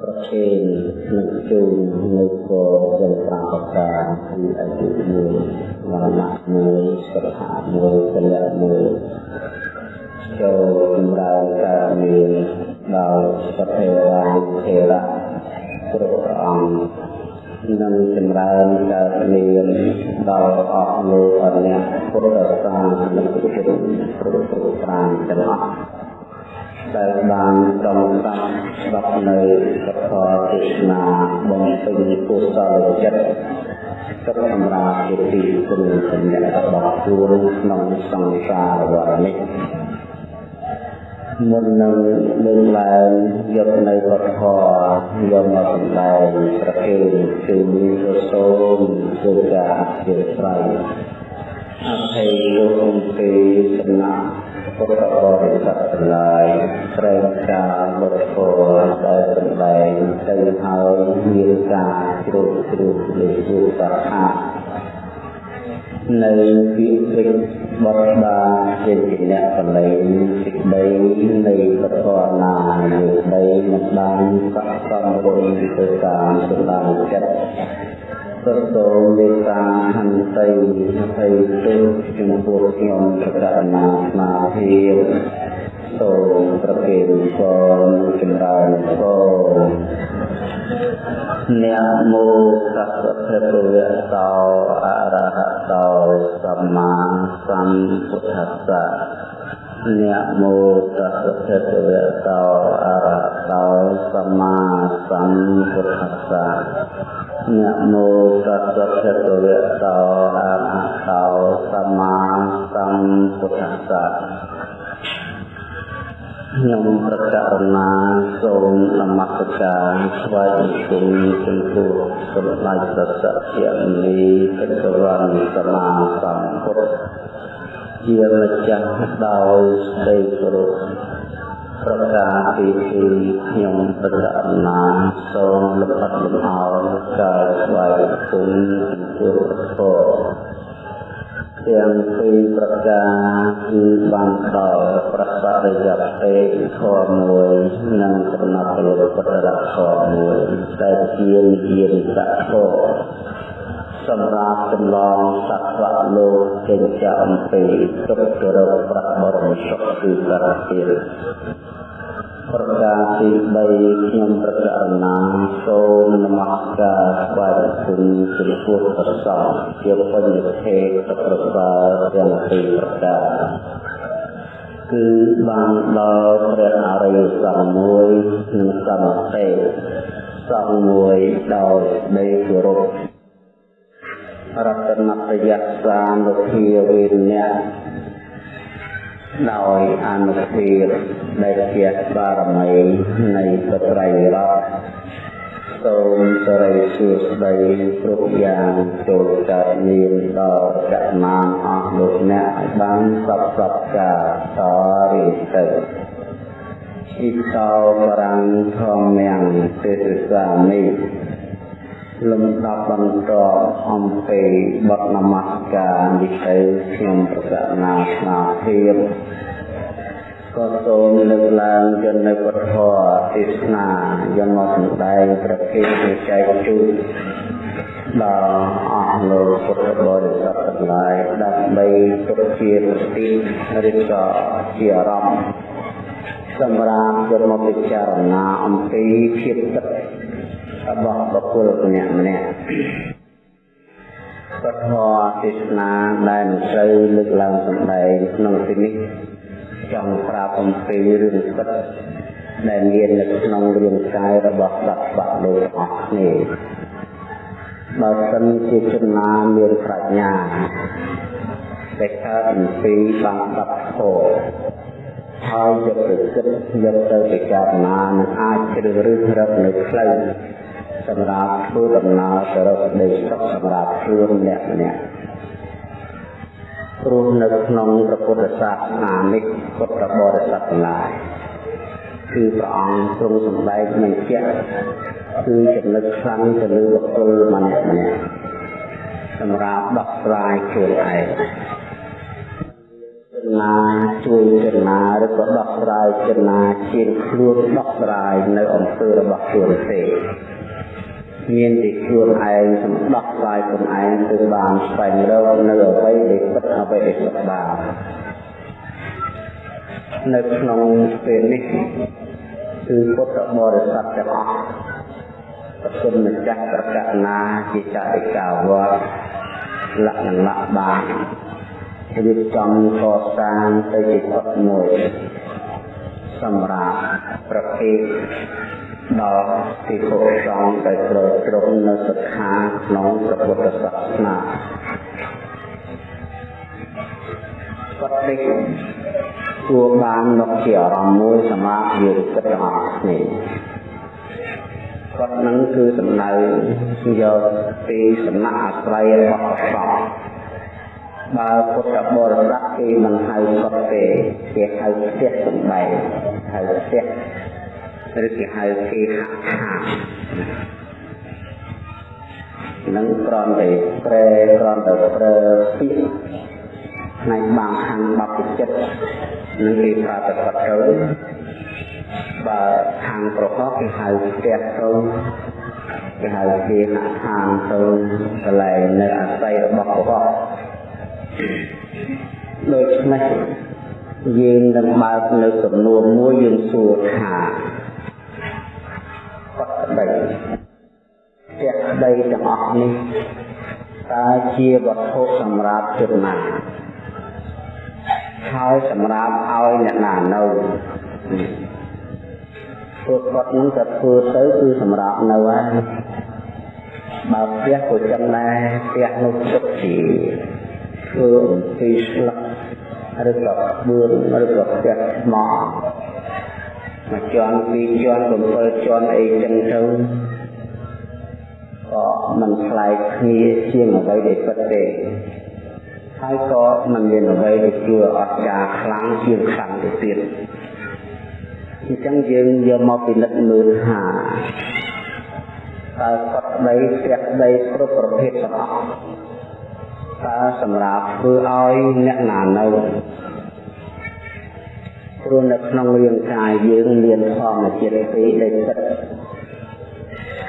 ប្រខេងនឹងជូននៅគរយ៉ាងប្រាកកាពីអាយុមួយវណ្ណៈមួយស្ថាមួយពលៈមួយចូលចម្រើនការមានដល់សភេរាធេរៈគ្រប់ព្រះអង្គនឹងចម្រើនកើតមានដល់អស់លោកអអ្នកពុទ្ធសាសនិកជនគ្រប់គ្រប់ប្រានទាំងអស់ ដែលបានដំណំស្ដាប់នៅពធទេសនាបំពេញកុសលចិត្តទឹកសម្រាប់ជាទីគុណសម្រាប់របស់ខ្លួនក្នុងសង្សារវដ្តនេះមុននឹងលើកឡើងយកនៅវត្តធម៌យកមកសម្ដែងប្រគេនគឺមានទៅសូមគឺការអធិស្ឋានអភ័យលោកអំពីសំណាក់ ពុទ្ធបរិស័ទទាំងឡាយត្រែងការលុតធម៌ដែលសម្ដែងទៅហើយមានការជ្រុលជ្រុលលើជួបតានៅពាក្យពេចន៍បទបាជាជាអ្នកបលែងសេចក្តីនៃពធនានៃដីមិនបានស័ក្តិសមរងទៅតាមសម្ដានចិត្ត សសូមមេត្តាហន្តីអភ័យទោសចំពោះខ្ញុំប្រកាសណាស្មារតីសូមប្រគេនពរចម្រើនពរនមោតស្សៈភគវៈតោអរហតោសម្មាសម្ពុទ្ធស្សៈនមោតស្សៈភគវៈតោអរហតោសម្មា សម្ពុទ្ធស្សៈនមោតស្សៈភគវៈតោអរហតោសម្មាសម្ពុទ្ធស្សៈខ្ញុំប្រកាសណាសូមនមស្ការស្វាយបង្គំចំពោះសម្ដេចព្រះសក្យមុនីកិតវណ្ណសមាសម្ពុទ្ធជាម្ចាស់ដោយស្ដីគោរព ប្រកាសពីទីខ្ញុំប្រកាសណាសូមលំអិតលំអោនការស្វាយបង្គំចំពោះព្រះទាំងពីរប្រការគឺបានដល់ប្រសរិយពេកធម៌មួយនិងសំណាក់លោកពុទ្ធរធម៌មួយតែជានិយាយកធម៌សម្រាប់ចម្លងសត្វលោកចេញចាក់អំពីទុក្ខរោគប្របរមសុខគឺសារទៀត ប្រការទី3ខ្ញុំប្រកាសណាសូមនមស្ការស្វាយគុណចំពោះព្រះសង្ឃជាបញ្ញធេតប្រសើរទាំងពីរប្រការគឺបានដល់ព្រះអរិយសង្ឃមួយនិងសមទេសង្ឃមួយដោយដីគោរពរតនប្រយ័ត្នសានុភាវេនៈ ដោយអនុភាពដែលជាបារមីនៃពត្រៃរតសូមសរិសួស្តីគ្រប់យ៉ាងចូលកើតមានដល់កណានអស់លោកអ្នកឲ្យបានសពសពការតរិទៅអ៊ីតោបរាំងធម្មយ៉ាងទេសសាមិ លំដាប់បន្តអំពីបទនមស្ការនេះទៅខ្ញុំប្រកាសណាស្មារតីក៏សូមលើកឡើងយន្តនៅពធទេសនាយកមកសម្ដែងប្រគេនចែកជូនដល់អស់លោកពុទ្ធបរិស័ទទាំងឡាយដើម្បីទុកជាសតិឬក៏ជាអារម្មណ៍សម្រាប់យកមកពិចារណាអំពីភាពទឹក របស់បុគ្គលម្នាក់ម្នាក់ពធទេសនាដែលមិនត្រូវលើកឡើងសម្ដែងក្នុងទីនេះចង់ប្រាប់អំពីរឿងពិតដែលមាននៅក្នុងរាងកាយរបស់សត្វបាក់លោកអស់គ្នាបើសិនជាចំណាមានប្រាជ្ញាតែកើតអំពីបានស្ដាប់ធម៌ហើយយកទៅគិតយកទៅពិចារណានឹងអាចជ្រើសរើសរកនៅផ្លូវ សម្រាប់ធ្វើដំណើរទៅរកដីសុខសម្រាប់ខ្លួនម្នាក់ម្នាក់ព្រោះនៅក្នុងព្រះពុទ្ធសាសនានេះពុទ្ធបរិស័ទទាំងឡាយគឺព្រះអង្គទ្រង់សម្ដែងបញ្ជាក់គឺចំណុចខ្លាំងទៅលើបុគ្គលម្នាក់ម្នាក់សម្រាប់ដោះស្រាយខ្លួនឯងនណាជួយចេតនាឬក៏ដោះស្រាយចេតនាជាខ្លួនដោះស្រាយនៅអំពើរបស់ខ្លួនទេ មានតែខ្លួនឯងសម្ដោះស្រាយខ្លួនឯងទើបបានស្វែងរកនៅអ្វីដែលពិតអ្វីដែលសុខបាននៅក្នុងពេលនេះគឺពុទ្ធបរិស័ទទាំងអស់ប្រគុណម្ចាស់ប្រកាសណាជាចតិកាវត្តលក្ខណៈបានរៀបចំកសាងទៅជាពុទ្ធមួយសម្រាប់ប្រភេទ ដល់ទីពុទ្ធសង្ឃដែលត្រូវត្រង់នៅសិក្ខាក្នុងព្រះពុទ្ធសាសនាគាត់នេះគួរបានមកជាអារម្មណ៍មួយសម្រាប់យើងគិតទាំងអស់គ្នាគាត់នឹងគឺសំដៅយកពីសំណាក់អាស្រ័យរបស់ព្រះសង្ឃបើពុទ្ធបរិស័ទគេមិនហៅគាត់ទេគេហៅផ្ទះសំបែងហៅផ្ទះ ឬគេហៅគេហដ្ឋាននឹងក្រំតែប្រែក្រំតែប្រើពាក្យផ្នែកបាំងខាងបព្វជិតនឹងគេប្រើតែគាត់ទៅបើខាងប្រកបគេហៅផ្ទះទៅគេហៅគេហដ្ឋានទៅកន្លែងនៅអាស្រ័យរបស់ប្រកបដូច្នេះយើងនឹងបើកនៅសំណួរមួយយើងសួរថា បតដីផ្ទះដីទាំងអស់នេះតើជាវត្ថុសម្រាប់ជនណាហើយសម្រាប់ឲ្យអ្នកណានៅព្រោះគាត់នឹងក៏ធ្វើទៅគឺសម្រាប់នៅហើយបើផ្ទះក៏ចឹងដែរផ្ទះនោះទុកជាធ្វើអំពីស្លឹកឬក៏បឿនឬក៏ផ្ទះថ្ម មួយជាន់ពីរជាន់7ជាន់អីចឹងទៅក៏មិនខ្លាយគ្នាជាងអ្វីដែលពិតទេហើយក៏មិនមានអ្វីដែលគួរអស្ចារ្យខ្លាំងជាងខ្លាំងទៅទៀតអញ្ចឹងយើងយកមកពិនិត្យមើលថាតើកត់ដីផ្ទះដីគ្រប់ប្រភេទទាំងអស់តើសម្រាប់ធ្វើឲ្យអ្នកណានៅ ព្រោះនៅក្នុងរាងកាយយើងមានធម្មជាតិពីរដែលពិត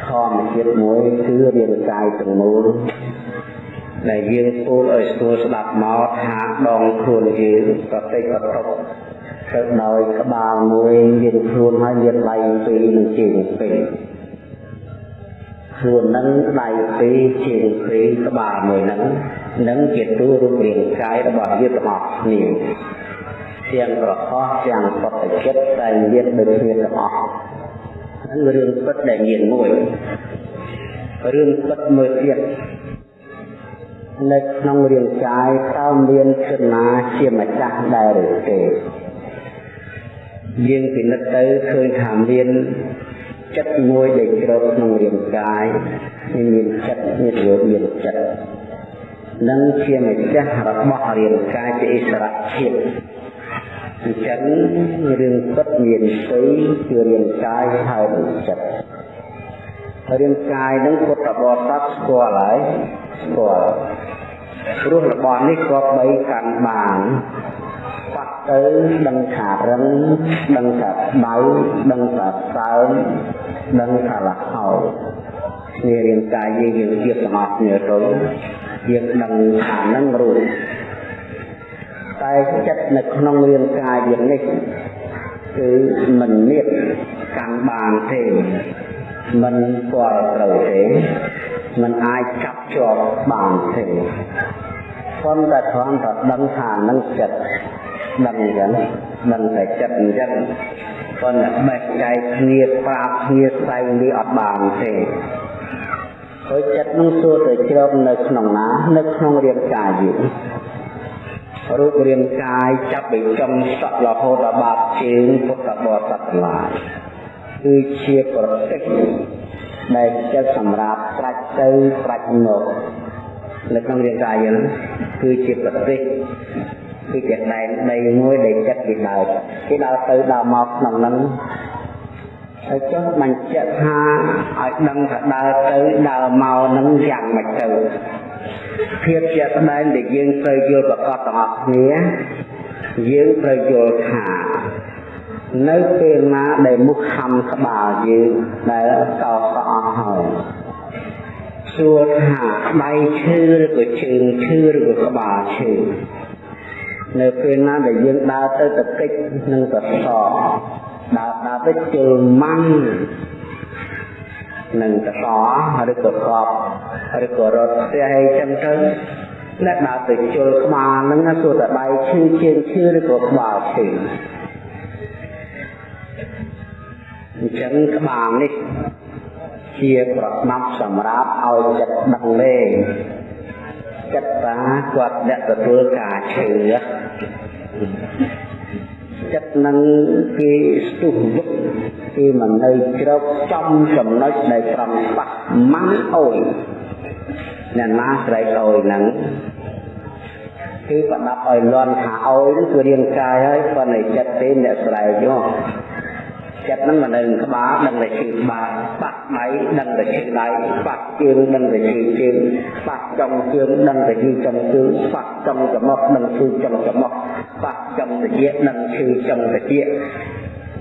ធម្មជាតិមួយគឺរាងកាយទាំងមូលដែលយើងពូលឲ្យស្រួលស្ដាប់មកថាដងខ្លួនយើងក៏តិចក៏តុកទៅដោយក្បាលមួយមានខ្លួនហើយមានដៃពីរនិងជើងពីរខ្លួននឹងដៃពីរជើងពីរក្បាលមួយនឹងនឹងជាទូរូបរាងកាយរបស់យើងទាំងអស់គ្នា ទាំងប្រកបទាំងបតចិត្តដែលមានដូចគ្នាទាំងអស់ហ្នឹងរឿងពិតដែលមានមួយរឿងពិតមួយទៀតនៅក្នុងរាងកាយតើមានចំណាជាម្ចាស់ដែរឬទេយើងពិនិត្យទៅឃើញថាមានចិត្តមួយដែលជ្រកក្នុងរាងកាយមានចិត្តមានរូបមានចិត្តនិងជាម្ចាស់របស់រាងកាយជាអិសរភាព អញ្ចឹងរឿងពិតមានស្អីគឺរាងកាយហើយនឹងចិត្តរាងកាយនឹងពុទ្ធបរិស័ទស្គាល់ហើយស្គាល់ព្រោះរបស់នេះក៏បីកាន់បានបាត់ទៅដឹងថារឹងដឹងថាដៅដឹងថាសើមដឹងថាលហើយនេះរាងកាយយើងយើងជាទាំងអស់គ្នាទៅយើងដឹងថានឹងរួច តែចិត្តនៅក្នុងរាងកាយយើងនេះគឺមិនមានកាន់បានទេមិនពាល់ត្រូវទេមិនអាចចាប់ជាប់បានទេប៉ុន្តែគ្រាន់តែដឹងថានឹងចិត្តដឹងអញ្ចឹងដឹងតែចិត្តអញ្ចឹងប៉ុន្តែបេះចែកគ្នាប្រាប់គ្នាស្ដែងនេះអត់បានទេហើយចិត្តនឹងសួរទៅជ្រកនៅក្នុងណានៅក្នុងរាងកាយយើង រូបរាងកាយចាប់ពីចំសក់រហូតដល់បាតជើងពុទ្ធបរិស័ទទាំងឡាយគឺជាប្រតិចដែលចិត្តសម្រាប់ប្រាច់ទៅប្រាច់មកនៅក្នុងរាងកាយយើងគឺជាប្រតិចគឺជាដែនដីមួយដែលចិត្តគេដើរគេដើរទៅដើរមកក្នុងហ្នឹងហើយចុះបញ្ជាក់ថាឲ្យដឹងថាដើរទៅដើរមកនឹងយ៉ាងម៉េចទៅ ភាពជាក់ស្ដែងដែលយើងត្រូវយល់ប្រកបទាំងអស់គ្នាយើងត្រូវយល់ថានៅពេលណាដែលមុខខំក្បាលយើងដែលកោសអស់ហើយសួរថាដៃឈឺឬក៏ជើងឈឺឬក៏ក្បាលឈឺនៅពេលណាដែលយើងដើរទៅតកិច្ចនឹងសសដើរដើរទៅជើងម៉ាំង នឹងតកឬក៏កប់ឬក៏រត់ផ្ទះអីចឹងទៅអ្នកដើរទៅជល់ក្បាលហ្នឹងសួរតែដៃឈឺជើងឈឺឬក៏ក្បាលឈឺអញ្ចឹងក្បាលនេះជាប្រដាប់សម្រាប់ឲ្យចិត្តដឹងលេងចិត្តតាគាត់អ្នកទទួលការឈឺចិត្តនឹងគេស្ទុះវឹក គេមិននៅជ្រកចំចំណុចដែលត្រង់បាក់ម៉ាំងអុយអ្នកណាស្រែកអុយហ្នឹងគឺប្រដាប់ឲ្យលន់ថាអុយហ្នឹងគឺរាងកាយហើយប៉ុន្តែចិត្តទេអ្នកស្រែកយកចិត្តហ្នឹងមិននៅក្បាលដឹងតែឈឺក្បាលបាក់ដៃដឹងតែឈឺដៃបាក់ជើងដឹងតែឈឺជើងបាក់ចុងជើងដឹងតែឈឺចុងជើងបាក់ចុងច្រមុះដឹងឈឺចុងច្រមុះបាក់ចុងត្រចៀកដឹងឈឺចុងត្រចៀក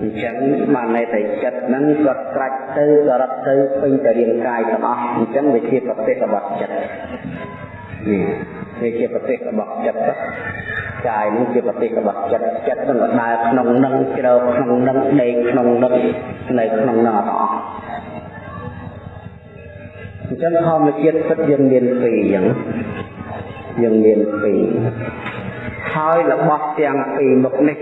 អញ្ចឹងបានន័យថាចិត្តហ្នឹងគាត់ត្រាច់ទៅក៏រត់ទៅពេញទៅរាងកាយទាំងអស់អញ្ចឹងវាជាប្រទេសរបស់ចិត្តនេះវាជាប្រទេសរបស់ចិត្តកាយនេះជាប្រទេសរបស់ចិត្តចិត្តនឹងដើរក្នុងនឹងជ្រៅក្នុងនឹងដេកក្នុងនឹងនៅក្នុងនឹងអត់អស់អញ្ចឹងធម្មជាតិពិតយើងមានពីរអញ្ចឹងយើងមានពីរហើយរបស់ទាំងពីរមុខនេះ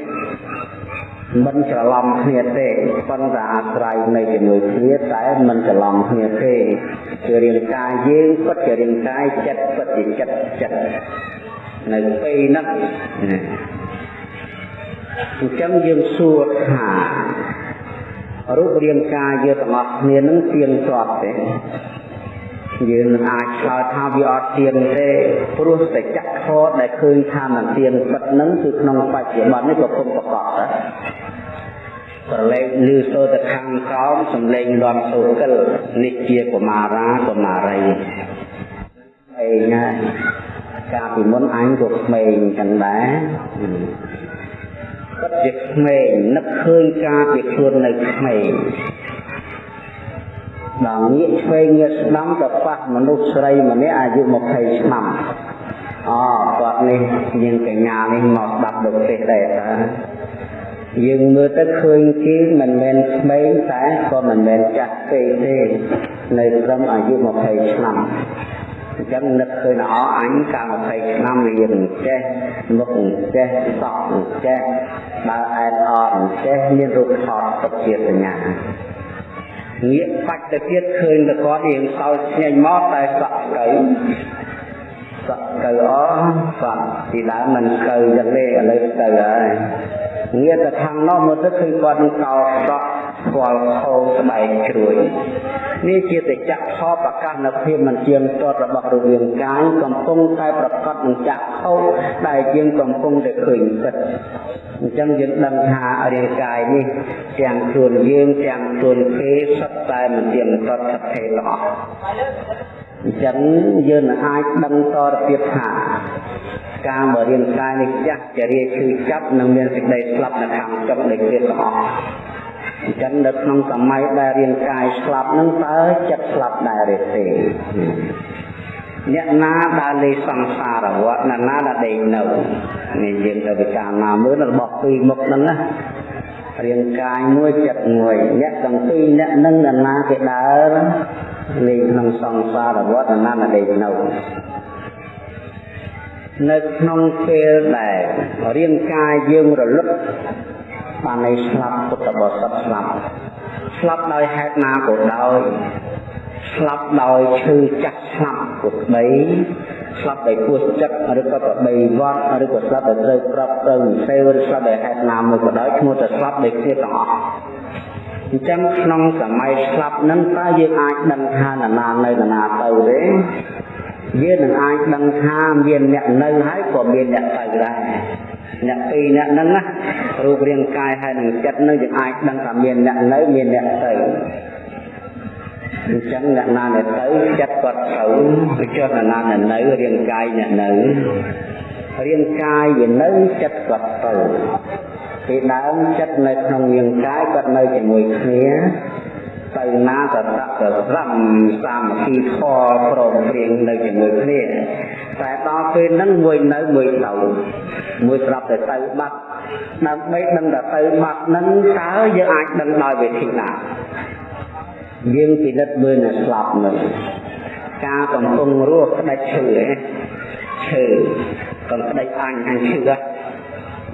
មិនច្រឡំគ្នាទេប៉ុន្តែអាស្រ័យនៅជាមួយគ្នាតែមិនច្រឡំគ្នាទេគឺរាងកាយយើងពិតជារាងកាយចិត្តពិតជាចិត្តចិត្តនៅពេលហ្នឹងអញ្ចឹងយើងសួរថារូបរាងកាយយើងទាំងអស់គ្នានឹងទៀងទាត់ទេយើងនឹងអាចឆ្លើយថាវាអត់ទៀងទេព្រោះតែចក្ខុដែលឃើញថាមិនទៀងពិតនឹងគឺក្នុងបច្ចុប្បន្ននេះក៏គុំប្រកបដែរ ប្រឡែកលឺសូរទៅខាងក្រោមសំឡេងលំសូកិលនេះជាកុមារាកុមារីឯណាកាលពីមុនអញក៏ក្មេងចឹងដែរគាត់ជាក្មេងនឹកឃើញការពីខ្លួននៅក្មេងដល់ងាកឆ្វេងងាកស្ដាំទៅប៉ះមនុស្សស្រីម្នាក់អាយុ20ឆ្នាំអូគាត់នេះយើងកញ្ញានេះមកស្ដាប់ដូចទេដែរតើ យើងមើលទៅឃើញគេមិនមែនក្មេងតែក៏មិនមែនចាស់ពេកទេនៅត្រឹមអាយុ20ឆ្នាំអញ្ចឹងនឹកឃើញអអញកាល20ឆ្នាំរៀនចេះមុខចេះសក់ចេះបើអែនអត់ចេះមានរូបថតទុកជាសញ្ញាងាកបាច់ទៅទៀតឃើញតែគាត់រៀងសោឆ្ងាញ់មកតែសក់ទៅ សក់ទៅអសក់ពីដើមមិនទៅយ៉ាងនេះឥឡូវទៅហើយងាកទៅខាងនោះមើលទៅឃើញគាត់នឹងកោសក់ស្គាល់ខោស្បែកជ្រួយនេះជាតចៈខោប្រកាសនៅភាពមិនជាងតតរបស់រវាងកាយកំពុងតែប្រកបនឹងចៈខោដែលយើងកំពុងតែឃើញពិតអញ្ចឹងយើងដឹងថារាងកាយនេះទាំងខ្លួនយើងទាំងខ្លួនគេសុទ្ធតែមិនជាតតថេទាំងអស់ អញ្ចឹងយើងនឹងអាចដឹងតទៅទៀតថាការបើរាងកាយនេះចាស់ចរិយាឈឺចាប់នឹងមានសេចក្តីស្លាប់នៅខាងចុងនៃគ្រាទាំងអស់អញ្ចឹងនៅក្នុងសម័យដែលរាងកាយស្លាប់នឹងតើចិត្តស្លាប់ដែរឬទេអ្នកណាដែលលេសង្សារវត្តអ្នកណាដែលដេកនៅនេះយើងទៅពិចារណាមើលរបស់ពីរមុខហ្នឹងណា រាងកាយមួយចិត្តមួយអ្នកទាំងពីរអ្នកនឹងអ្នកណាគេដើរលេងក្នុងសង្សារវត្តអ្នកណាដែលដេកនៅនៅក្នុងពេលដែលរាងកាយយើងរលឹកបានន័យស្លាប់ពុទ្ធបរិស័ទស្លាប់ស្លាប់ដោយហេតុណាក៏ដោយស្លាប់ដោយឈឺចាស់ស្លាប់ក៏ស្ដី ស្លាប់ដោយពោះចិត្តឬក៏ប្របីវត្តឬក៏ស្លាប់ដោយត្រូវក្របត្រូវសេវឬស្លាប់ដោយហេតុណាមួយក៏ដោយឈ្មោះតែស្លាប់ដោយគ្នាទាំងអស់អញ្ចឹងក្នុងសម័យស្លាប់នឹងតើយើងអាចដឹងថានរណានៅនរណាទៅទេយើងនឹងអាចដឹងថាមានអ្នកនៅហើយក៏មានអ្នកទៅដែរអ្នកពីរអ្នកហ្នឹងណារូបរាងកាយហើយនឹងចិត្តនឹងយើងអាចដឹងថាមានអ្នកនៅមានអ្នកទៅ អញ្ចឹងអ្នកណាដែលទៅចិត្តគាត់ទៅទៅចុះអ្នកណាដែលនៅរាងកាយអ្នកនៅរាងកាយវានៅចិត្តគាត់ទៅពីដើមចិត្តនៅក្នុងរាងកាយគាត់នៅជាមួយគ្នាទៅណាក៏ដាក់ទៅរំសាមគ្គីធម៌ព្រមព្រៀងនៅជាមួយគ្នាតែដល់ពេលហ្នឹងមួយនៅមួយទៅមួយស្រាប់តែទៅបាត់ដើម្បីដឹងថាទៅបាត់ហ្នឹងតើយើងអាចដឹងដោយវិធីណា យើងពិនិត្យមើលនៅស្លាប់នឹងការកំពុងរស់ផ្ដាច់ឈឺឈឺកំផ្ដាច់អញអញឈឺ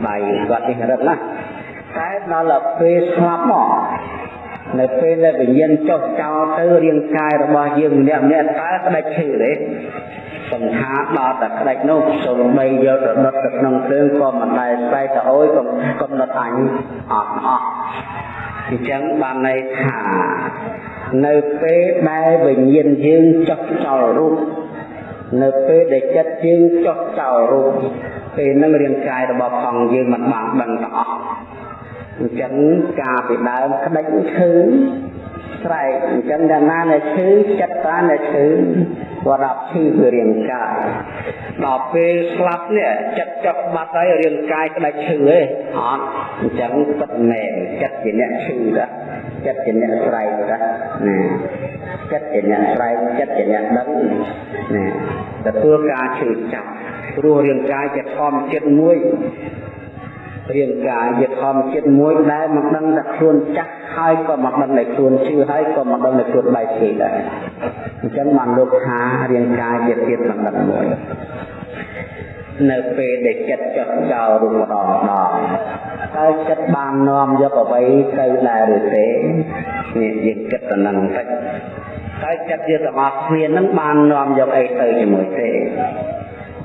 ដៃគាត់នេះរឹតណាស់តែដល់ពេលស្លាប់មកនៅពេលដែលវិញ្ញាណចុះចោលទៅរាងកាយរបស់យើងម្នាក់ម្នាក់តើក្តាច់ឈឺទេសង្ខារដល់តែក្តាច់នោះសូម្បីយកទៅដុតទៅក្នុងភ្លើងក៏មិនដែលស្បែកទៅអើយក៏កំណត់អញអត់អស់ អញ្ចឹងបានន័យថានៅពេលដែលវិញ្ញាណយើងចុះចោលរូបនៅពេលដែលចិត្តយើងចុះចោលរូបពេលនឹងរាងកាយរបស់ផងយើងមិនបានដឹងទាំងអស់អញ្ចឹងការពីដើមក្តិចឈឺស្រែកអញ្ចឹងដល់ណាដែលឈឺចិត្តតាដែលឈឺ បរាប់ឈឺគឺរាងកាយដល់ពេលស្លាប់នេះចិត្តចុកបាត់ហើយរាងកាយក្តិចឈឺទេអត់អញ្ចឹងពិតមែនចិត្តជាអ្នកឈឺតាចិត្តជាអ្នកស្រែកតាណាចិត្តជាអ្នកស្រែកចិត្តជាអ្នកដឹងណាទទួលការឈឺចាប់ព្រោះរាងកាយជាធម្មជាតិមួយ រាងកាយជាធម្មជាតិមួយដែលមិនដឹងថាខ្លួនចាស់ហើយក៏មិនដឹងថាខ្លួនឈឺហើយក៏មិនដឹងថាខ្លួនបែកឈឺដែរអញ្ចឹងបានលោកថារាងកាយជាទៀតមិនដឹងមួយនៅពេលដែលចិត្តចុះចោលរូបម្ដងម្ដងតើចិត្តបាននាំយកអ្វីទៅដែរឬទេនេះយើងគិតទៅនឹងតិចតើចិត្តយើងទាំងអស់គ្នានឹងបាននាំយកអីទៅជាមួយទេ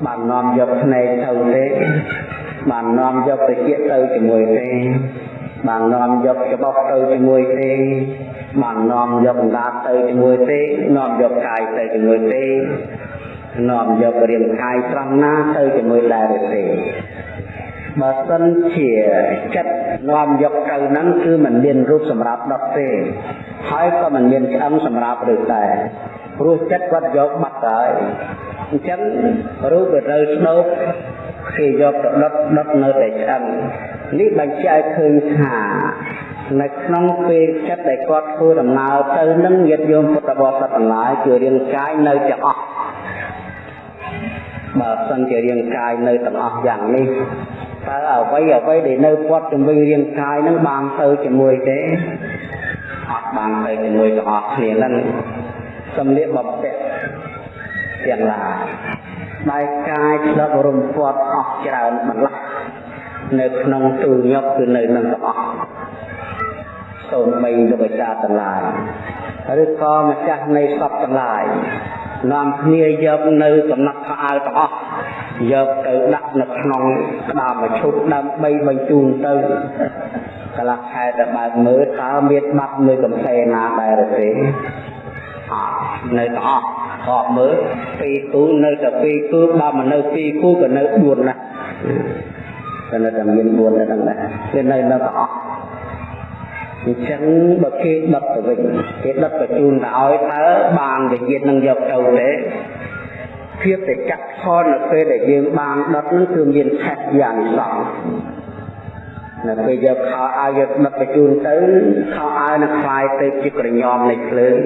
បាននាំយកភ្នែកទៅទេ បាននាំយកតិចទៅជាមួយទេបាននាំយកច្បោះទៅជាមួយទេបាននាំយកអង្កាទៅជាមួយទេនាំយកកាយទៅជាមួយទេនាំយករាងកាយត្រង់ណាទៅជាមួយដែរទេបើសិនជាចិត្តនាំយកទៅហ្នឹងគឺมันមានរូបសម្រាប់ដុតទេហើយក៏มันមានឆ្អឹងសម្រាប់ឬតែព្រោះចិត្តគាត់យកបាត់ហើយអញ្ចឹងរូបវាត្រូវស្ដោក គេយកទៅដុតដុតនៅតែឆ្អឹងនេះបញ្ជាក់ឲ្យឃើញថានៅក្នុងពេលចិត្តដែលគាត់ធ្វើដំណើរទៅនឹងញាតិយោមពុទ្ធបរិស័ទទាំងឡាយគឺរាងកាយនៅទាំងអស់បើសិនជារាងកាយនៅទាំងអស់យ៉ាងនេះតើអ្វីអ្វីដែលនៅពាត់ជំវិញរាងកាយនឹងបានទៅជាមួយទេអត់បានទៅជាមួយទាំងអស់គ្នានឹងសំលៀកបំពាក់ទាំងឡាយ បែកកាយឆ្លប់រំពាត់អស់ច្រើនបន្លាស់នៅក្នុងទូលញុកគឺនៅនឹងទាំងអស់សូមបីលោកអាចារ្យទាំងឡាយឬក៏ម្ចាស់នៃសពទាំងឡាយនាំគ្នាយកនៅសំណាក់ខោអាវទាំងអស់យកទៅដាក់នៅក្នុងក្តាមឈប់ដើម្បីបញ្ជូនទៅកន្លះខែទៅបើកមើលតើមានបាត់មួយកំសែណាដែរទេអត់នៅទាំងអស់ ខកមើលពីរគូនៅតែពីរគូបើមិននៅពីរគូក៏នៅ4ណាតែនៅតែមាន4នៅហ្នឹងដែរគេនៅនៅទាំងអស់អញ្ចឹងបើគេដុតទៅវិញគេដុតបញ្ជូនទៅឲ្យតើបានវិញ្ញាណនឹងយកទៅទេភាពតែចាក់ផលនៅពេលដែលយើងបានដុតនោះគឺមានឆេះយ៉ាងសងនៅពេលយកខោអាវយកដុតបញ្ជូនទៅខោអាវនឹងคล้ายទៅជាក្រញោមនៃភ្លើង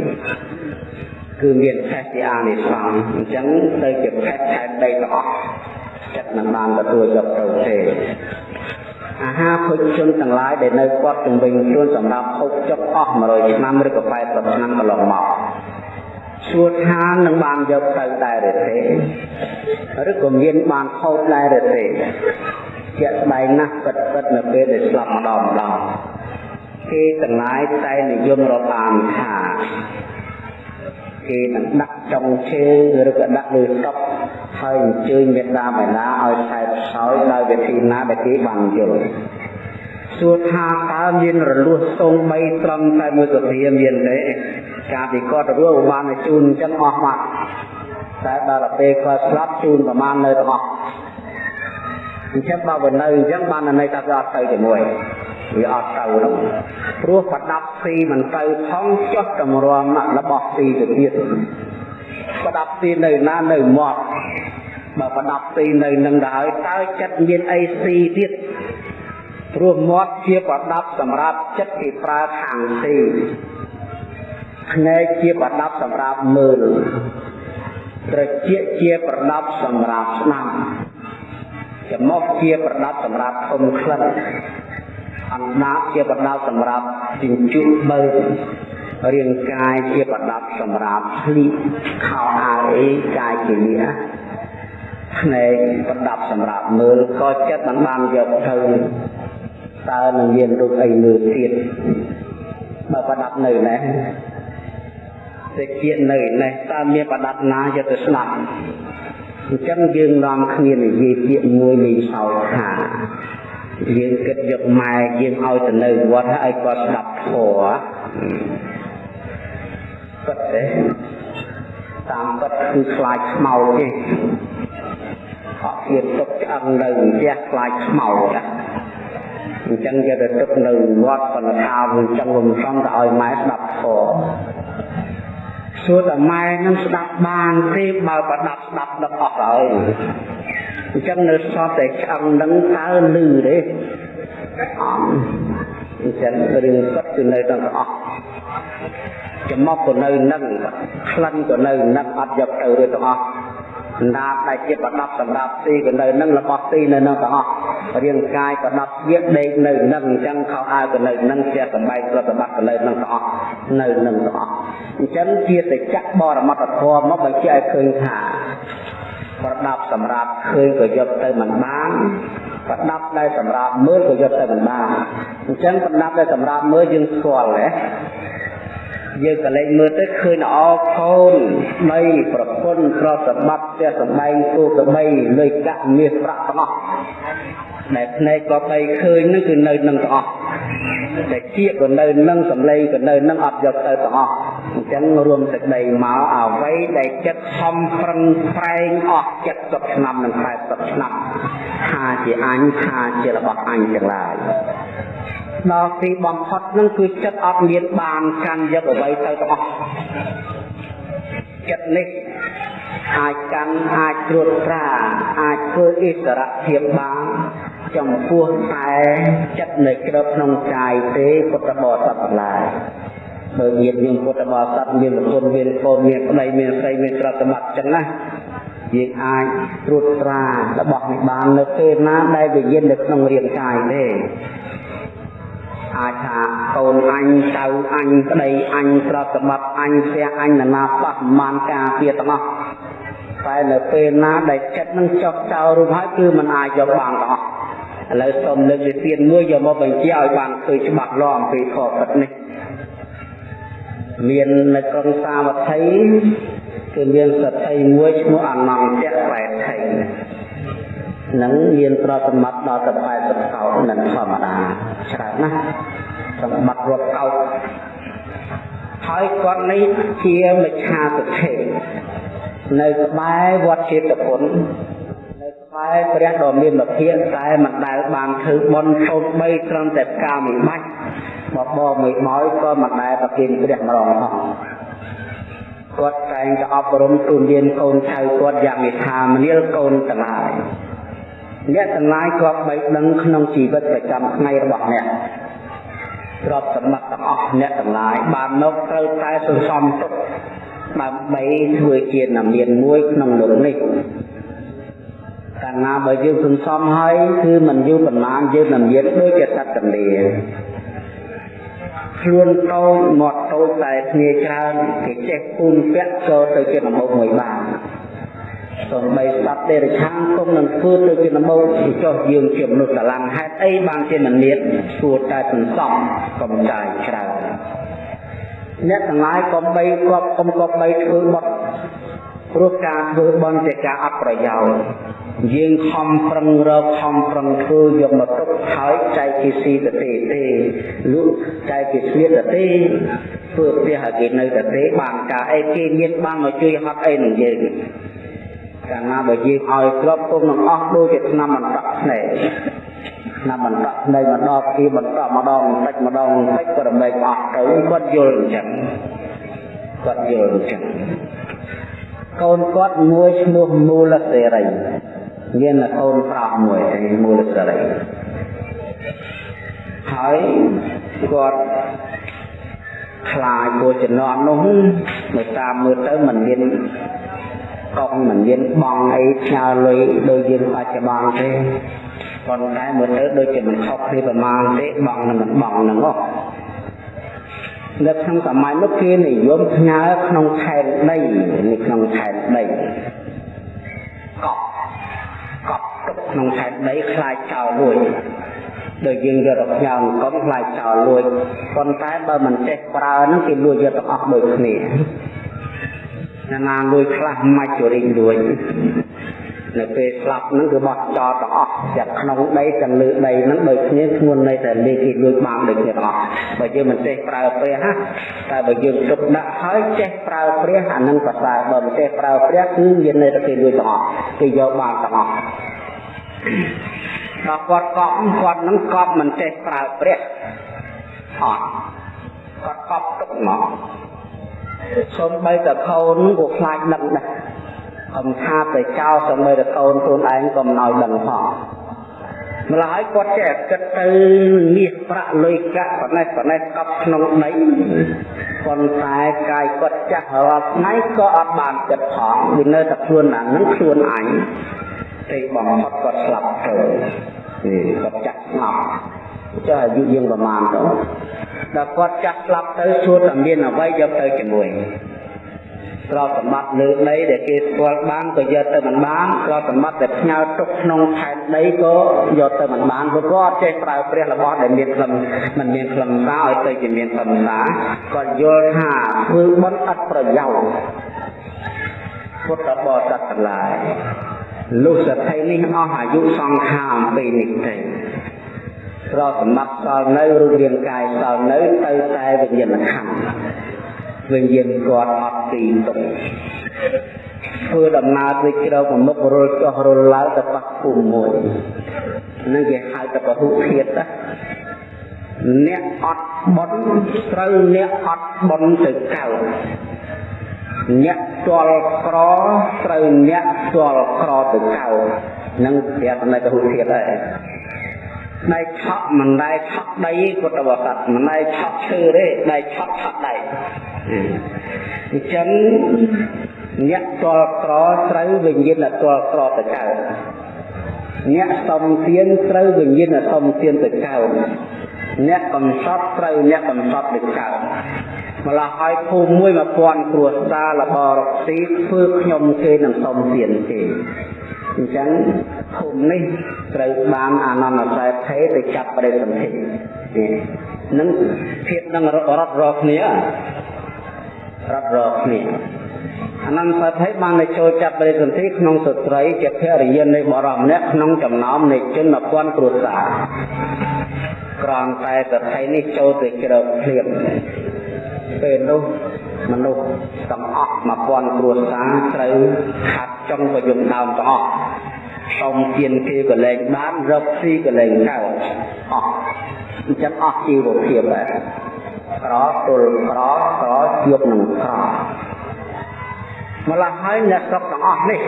គឺមានឆេះជាអានិសង្សអញ្ចឹងទៅជាផេះខែដីទាំងអស់ចិត្តមិនបានទទួលយកទៅទេអាហារភោជនទាំងឡាយដែលនៅគាត់ជំវិញខ្លួនសម្រាប់ហូបចុកអស់100ឆ្នាំឬក៏80ឆ្នាំកន្លងមកសួរថានឹងបានយកទៅដែរឬទេឬក៏មានបានហូបដែរឬទេជាក់ស្ដែងណាស់ពិតពិតនៅពេលដែលស្លាប់ម្ដងម្ដងគេទាំងឡាយតែនិយមរាប់អានថា គេនឹងដាក់ចុងជើងឬក៏ដាក់លើតុហើយអញ្ជើញមេត្តាបិតាឲ្យខែផ្សោយដោយវិធីណាដែលគេបានយល់សួរថាតើមានរលួសទង3ត្រង់តែមួយសភាមានទេការពីគាត់រស់បានជូនអញ្ចឹងអស់មកតែដល់ពេលគាត់ស្លាប់ជូនប្រមាណនៅទាំងអស់អញ្ចឹងបើបើនៅអញ្ចឹងបានន័យថាវាអត់ទៅជាមួយ វាអត់ទៅនោះព្រោះប្រដាប់ស៊ីមិនទៅផងចុះតម្រាំរបស់ស៊ីទៅទៀតប្រដាប់ស៊ីនៅណានៅមាត់បើប្រដាប់ទីនៅនឹងទៅហើយតើចិត្តមានអីស៊ីទៀតព្រោះមាត់ជាប្រដាប់សម្រាប់ចិត្តគេប្រើខាងទីភ្នែកជាប្រដាប់សម្រាប់មើលត្រចៀកជាប្រដាប់សម្រាប់ស្ដាប់ច្រមុះជាប្រដាប់សម្រាប់ធំក្លិន អណ្ដាតជាប្រដាប់សម្រាប់ជញ្ជក់បើរាងកាយជាប្រដាប់សម្រាប់ភ្លីខោអាវអីកាយជាលះភ្នែកប្រដាប់សម្រាប់មើលក៏ចិត្តមិនបានយកទៅតើនឹងមានរូបអីមើលទៀតបើប្រដាប់នៅណេះតិចនៅណេះតើមានប្រដាប់ណាយកទៅស្ដាប់អញ្ចឹងយើងនាំគ្នានិយាយពាក្យមួយលេងសើចថា យើងគិតយកម៉ែយើងឲ្យទៅនៅវត្តហើយគាត់ស្ដាប់ធម៌គាត់ទេតាមគាត់គឺខ្លាចខ្មោចទេអត់ទៀតទុកឆ្អឹងនៅផ្ទះខ្លាចខ្មោចណាអញ្ចឹងយកទៅទុកនៅវត្តប៉ុន្តែថាវាអញ្ចឹងវាមិនសមទៅឲ្យម៉ែស្ដាប់ធម៌សួរតែម៉ែនឹងស្ដាប់បានទេបើប្រដាប់ស្ដាប់ដល់អស់ហើយ អញ្ចឹងនៅសតតែឆ្អឹងនឹងតើលឺទេអត់អញ្ចឹងរឿងពិតគឺនៅទាំងអស់ចំមកក៏នៅនឹងក្លិនក៏នៅនឹងអត់យកទៅរួចទាំងអស់ណាបដែលជាប្រដាប់សម្រាប់ទីក៏នៅនឹងរបស់ទីនៅនឹងទាំងអស់រាងកាយប្រដាប់វាដេកនៅនឹងអញ្ចឹងខោអាវក៏នៅនឹងជាសម្បែកប្រតិបត្តិក៏នៅនឹងទាំងអស់នៅនឹងទាំងអស់អញ្ចឹងជាសច្ចៈបរមត្តធម៌មកបញ្ជាក់ឲ្យឃើញថា ប្រដាប់សម្រាប់ឃើញក៏យកទៅមិនបានប្រដាប់ដែលសម្រាប់មើលក៏យកទៅមិនបានអញ្ចឹងប្រដាប់ដែលសម្រាប់មើលយើងស្គាល់ទេ យើងក៏លេចមើលទៅឃើញល្អខូនដីប្រពន្ធក្រសម្បត្តិផ្ទះសម្បែងគោក្របីលុយកាក់មាសប្រាក់ទាំងអស់ដែលភ្នែកក៏បីឃើញនឹងគឺនៅនឹងទាំងអស់តែជាក៏នៅនឹងសម្លេងក៏នៅនឹងអត់យកទៅទាំងអស់អញ្ចឹងរួមសេចក្តីមកអ្វីដែលចិត្តខំប្រឹងប្រែងអស់70ឆ្នាំនិង80ឆ្នាំថាជាអញថាជារបស់អញទាំងឡាយដល់ទីបំផុតនឹងគឺចិត្តអត់មានបានកាន់យកអ្វីទៅទាំងអស់ចិត្តនេះអាចកាន់អាចត្រួតត្រាអាចធ្វើអិសរភាពបានចំពោះតែចិត្តនៅក្រៅក្នុងកាយទេពុទ្ធបរិស័ទទាំងឡាយបើញាតិញោមពុទ្ធបរិស័ទមានប្រពន្ធមានកូនមានប្តីមានស្រីមានទ្រព្យសម្បត្តិចឹងណាយើងអាចត្រួតត្រារបស់នេះបាននៅពេលណាដែលវិញ្ញាណនៅក្នុងរាងកាយទេ អាចថាកូនអញចៅអញប្តីអញទ្រព្យសម្បត្តិអញផ្ទះអញណានាបោះមានការពារទាំងអស់តែនៅពេលណាដែលចិត្តនឹងចុះចោលរូបហើយគឺมันអាចយកបានទាំងអស់ឥឡូវសូមលើកវិធានមួយយកមកបញ្ជាឲ្យបានឃើញច្បាស់លាស់អំពីខពិតនេះមាននៅក្រុងសាវត្ថីគឺមានសត្វមួយឈ្មោះអនន្តៈបែថៃ នឹងមានប្រតិបត្តិដល់ទៅ80កោនឹងធម្មតាច្រើនណាស់សម្បត្តិរត់កោហើយគាត់នេះជាមច្ឆាទិដ្ឋិនៅក្បែរវត្តចេតពុននៅក្បែរព្រះដ៏មានលភិតែមិនដែលបានធ្វើបន់សូមបីត្រឹមតែកាមួយបាច់បបមួយបោយក៏មិនដែលប្រគេនព្រះម្ដងផងគាត់តែងតែអប់រំទូនមានកូនឆៅគាត់យ៉ាងមេថាមនាលកូនទាំងឡាយ អ្នកទាំងឡាយក៏បីដឹងក្នុងជីវិតប្រចាំថ្ងៃរបស់អ្នកទ្រព្យសម្បត្តិទាំងអស់អ្នកទាំងឡាយបានមកត្រូវតែសន្សំទុកដើម្បីធ្វើជានាមានមួយក្នុងលោកនេះកាលណាបើយើងសន្សំហើយគឺមិនយូរប៉ុន្មានយើងនឹងមានដូចជាសត្វទន្លាខ្លួនតូចមាត់តូចតែគ្នាច្រើនគេចេះពូនពាក់ចូលទៅជាដំបូងមួយបាន សូម្បីស្ដាប់ទេរឆានគុំនឹងធ្វើទៅជាដំបូងពីចុះយើងជាមនុស្សស្រឡាញ់ហេតុអីបានជាមិនមានគួរតែសន្សំកំចាយច្រើនអ្នកទាំងឡាយកុំបីគាត់កុំក៏បីធ្វើបត់ព្រោះការធ្វើបន់ជាការអត់ប្រយោជន៍យើងខំប្រឹងរកខំប្រឹងធ្វើយកមកទុកហើយចែកជាស៊ីទៅទេទេលក់ចែកជាស្លៀកទៅទេធ្វើផ្ទះឲ្យគេនៅទៅទេបានការអីគេមានបានមកជួយហត់អីនឹងយើង កាលណាបើយើងឲ្យក្របគុំនឹងអស់ដូចជាឆ្នាំបន្តភ្នែកឆ្នាំបន្តភ្នែកម្ដងពីបន្តម្ដងបន្តិចម្ដងបន្តិចក៏រមែកអស់ទៅគាត់យល់អញ្ចឹងគាត់យល់អញ្ចឹងកូនគាត់មួយឈ្មោះមូលសេរីមានកូនប្រុសមួយមូលសេរីហើយគាត់ខ្លាចពោចំណន់នោះមកតាមមើលទៅมันមាន កងมันមានបងអីផ្ញើលុយដូចយើងបច្ចុប្បន្នទេប៉ុន្តែមើលទៅដូចជាមិនខុសគ្នាប្រមាណទេបងនឹងមិនបងនឹងហ៎នៅក្នុងសម័យនោះគេនិយមផ្ញើក្នុងខែនដីនៅក្នុងខែនដីកប់កប់ទុកក្នុងខែនដីខ្លាចចោលរួចដូចយើងយកទៅផ្ញើអង្គមខ្លាចចោលលួចប៉ុន្តែបើមិនចេះប្រើហ្នឹងគេលួចយកទាំងអស់ដូចគ្នា ណាណាលួចខ្លះមិនជរិញលួចនៅពេលស្លាប់ហ្នឹងគឺបោះចោលទាំងអស់ទាំងក្នុងដីទាំងលើដីហ្នឹងដូចគ្នាធ្ងន់នៃតែលេខគេលួចបានដូចគ្នាទាំងអស់បើយើងមិនចេះប្រើព្រះណាតែបើយើងទុកដាក់ហើយចេះប្រើព្រះអានឹងប្រសើរបើមិនចេះប្រើព្រះគឺមានន័យថាគេលួចទាំងអស់គេយកបានទាំងអស់ដល់គាត់កប់គាត់នឹងកប់មិនចេះប្រើព្រះអត់គាត់កប់ទុកមក សូម្បីតែកូននឹងក៏ខ្លាចដឹងដែរអំថាទៅចោលសូម្បីតែកូនខ្លួនឯងក៏មិនឲ្យដឹងផងម្ល៉េះគាត់ចេះគិតទៅមាសប្រាក់លុយកាក់ប៉ុណ្ណេះប៉ុណ្ណេះកប់ក្នុងដីប៉ុន្តែកាយគាត់ចាស់រាល់ថ្ងៃក៏អត់បានគិតផងវានៅតែខ្លួនអានឹងខ្លួនអញទេបំផុតគាត់ស្លាប់ទៅគាត់ចាស់ស្លាប់ចុះអាយុយើងប្រមាណទៅ ដល់គាត់ចាស់ស្លាប់ទៅជួតែមានអ្វីយកទៅជាមួយទ្រព្យសម្បត្តិលើដីដែលគេស្គាល់បានក៏យកទៅមិនបានទ្រព្យសម្បត្តិដែលផ្ញើទុកក្នុងខែនដីក៏យកទៅមិនបានព្រោះគាត់ចេះប្រើព្រះរបស់ដែលមានខ្លឹមមិនមានខ្លឹមសារឲ្យទៅជាមានខ្លឹមសារគាត់យល់ថាធ្វើបុណ្យឥតប្រយោជន៍ពុទ្ធបរិស័ទទាំងឡាយលុះសតិនេះអស់អាយុសង្ខារអំពីនេះទេ ប្រសម្បត្តិសល់នៅរូបរាងកាយសល់នៅទៅតែវិញ្ញាណខណ្ឌវិញ្ញាណគាត់អត់ទីទុកធ្វើដំណើរទៅជ្រៅប្រមុខរុលចុះរុលឡើងទៅប៉ះភូមិមួយនឹងគេហៅថាពហុធាតណាអ្នកអត់បន់ត្រូវអ្នកអត់បន់ទៅកើតអ្នកស្គាល់ក្រត្រូវអ្នកស្គាល់ក្រទៅកៅនឹងប្រាប់នៅកហុធាតដែរ ដៃឆក់មិនដែរឆក់ដីពុទ្ធបរិស័ទមិនដែរឆក់ឈើទេដៃឆក់ឆក់ដៃអញ្ចឹងអ្នកស្គាល់ក្រត្រូវវិញ្ញាណស្គាល់ក្រទៅកៅអ្នកសំទានត្រូវវិញ្ញាណសំទានទៅកៅអ្នកកំសត់ត្រូវអ្នកកំសត់ទៅកៅម្ល៉េះឲ្យភូមិមួយ1000គ្រួសាររបររកស៊ីធ្វើខ្ញុំគេនឹងសុំទានគេ អញ្ចឹងភូមិនេះត្រូវបានអានន្ទសេដ្ឋីទៅចាប់បដិសន្ធិនេះនឹងភាពនឹងរត់រកគ្នារត់រកគ្នាអនន្តសេដ្ឋីបានទៅចូលចាប់បរិសន្ធិក្នុងស្ត្រីជាភរិយានៃបរិសម្នាក់ក្នុងចំណោមនៃជន1000គ្រួសារក្រំតែសេដ្ឋីនេះចូលទៅជ្រើភ្លាមពេលនោះ មនុស្សទាំងអស់1000គ្រួសារត្រូវខាត់ចុងក៏យំដើមទាំងអស់សុំទានគេក៏លែងបានរកស៊ីក៏លែងកើតអស់អញ្ចឹងអស់ជីវភាពដែរក្រទល់ក្រក្រជួបនឹងក្រម្ល៉េះហើយអ្នកស្រុកទាំងអស់នេះ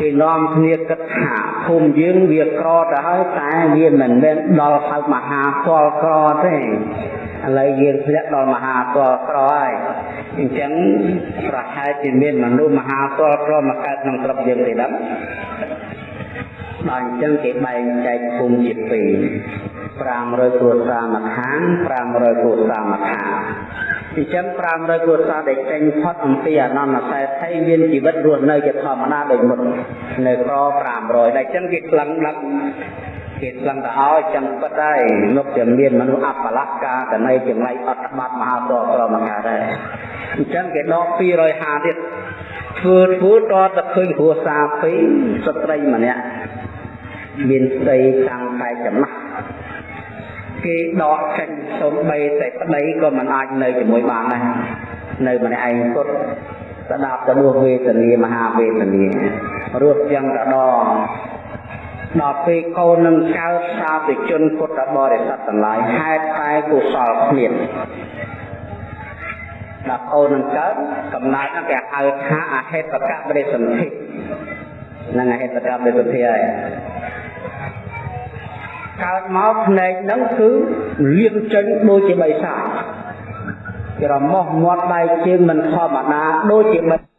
គេនាំគ្នាគិតថាភូមិយើងវាក្រទៅហើយតែវាមិនមែនដល់ហៅមហាពលក្រទេ ឥឡូវយើងធ្លាក់ដល់មហាទលក្រហើយអញ្ចឹងប្រហែលជាមានមនុស្សមហាទលក្រមកកើតក្នុងស្រុកយើងទេដល់ដល់អញ្ចឹងគេបែងចែកភូមិជាពីរ500គ្រួសារមួយខាង500គ្រួសារមួយខាងអញ្ចឹង500គ្រួសារដែលចេញផុតអំពីអនន្តសេដ្ឋីមានជីវិតរស់នៅជាធម្មតាដូចមុននៅក្រ500តែអញ្ចឹងគេខ្លាំងដឹក គេស្លឹងទៅឲ្យចឹងពិតហើយលោកជាមានមនុស្សអបលកាកណៃចំណៃអត់ច្បាប់មហាទក្រមកកើតដែរអញ្ចឹងគេដក250ទៀតធ្វើធ្វើតទៅឃើញគ្រួសារពីរស្ត្រីម្នាក់មានស្ដីតាំងតែចំណាស់គេដកចេញសូម្បីតែប្តីក៏មិនអាចនៅជាមួយបានដែរនៅម្នាក់ឯងពុតស្ដាប់ទៅរស់វេទនាមហាវេទនារស់យ៉ាងកដង ដល់ពេលកូននឹងកើតសាធុជនពុទ្ធបរិស័ទទាំងឡាយហេតុតែកុសលគ្មានដល់អូននឹងកើតកំណើតហ្នឹងគេហៅថាអហេតុកបរិសន្ធិហ្នឹងអហេតុកបរិសន្ធិហើយកើតមកភ្នែកហ្នឹងគឺលៀងចេញដូចជាបិសាចក្រមោះមាត់ដៃជើងមិនធម្មតាដូចជាបិ